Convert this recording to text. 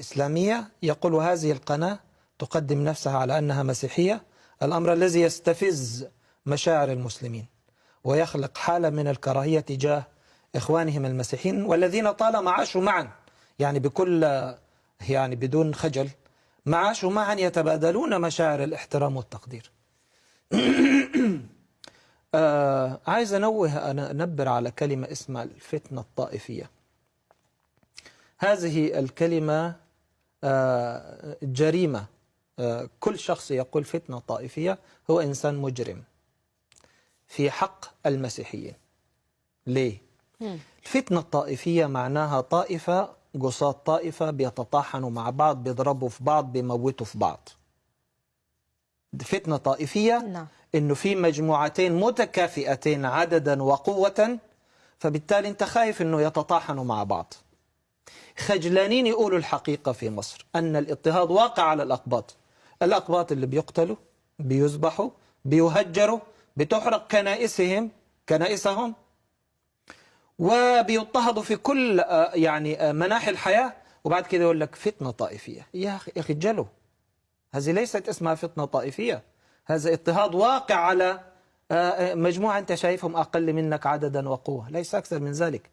الإسلامية يقول هذه القناة تقدم نفسها على أنها مسيحية الأمر الذي يستفز مشاعر المسلمين ويخلق حالة من الكراهية تجاه إخوانهم المسيحيين والذين طالما عاشوا معا يعني بكل يعني بدون خجل ما عاشوا معا يتبادلون مشاعر الاحترام والتقدير. آه عايز أنوه أنا أنبر على كلمة اسمها الفتنة الطائفية. هذه الكلمة جريمة. آه كل شخص يقول فتنة طائفية هو إنسان مجرم في حق المسيحيين. ليه؟ الفتنة الطائفية معناها طائفة قصاد طائفة بيتطاحنوا مع بعض بيضربوا في بعض بيموتوا في بعض. فتنة طائفية نعم. إنه في مجموعتين متكافئتين عددا وقوة فبالتالي أنت خايف إنه يتطاحنوا مع بعض. خجلانين يقولوا الحقيقة في مصر أن الاضطهاد واقع على الأقباط. الأقباط اللي بيقتلوا بيذبحوا بيهجروا بتحرق كنائسهم كنائسهم وبيضطهدوا في كل آه، يعني آه، مناحي الحياة. وبعد كده يقول لك فتنة طائفية. يا أخي يا أخي جلوا هذه ليست اسمها فتنة طائفية. هذا اضطهاد واقع على آه، مجموعة أنت شايفهم أقل منك عددا وقوة. ليس أكثر من ذلك.